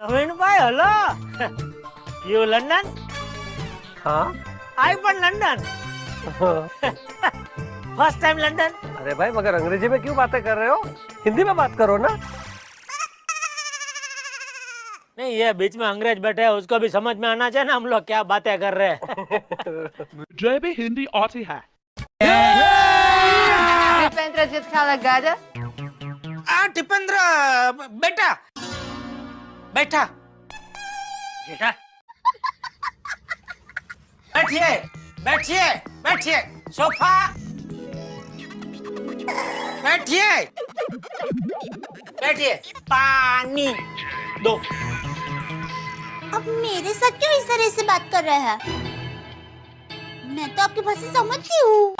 Navinbhai hello you London हाँ आई पण London first time London अरे भाई मगर अंग्रेजी में क्यों बातें कर रहे हो हिंदी में बात करो ना नहीं ये बीच में अंग्रेज बैठे हैं उसको भी समझ में आना चाहिए ना हम लोग क्या बातें कर रहे हैं मुझे भी हिंदी आती है दीपेंद्र जित खाला गाजर आ टिपेंद्र बेटा बैठा। बेटा। बैठिए बैठिए बैठिए। सोफा। बैठिए। बैठिए। पानी। दो। अब मेरे साथ क्यों इस तरह से बात कर रहे हैं? मैं तो आपकी भाषा समझती हूँ।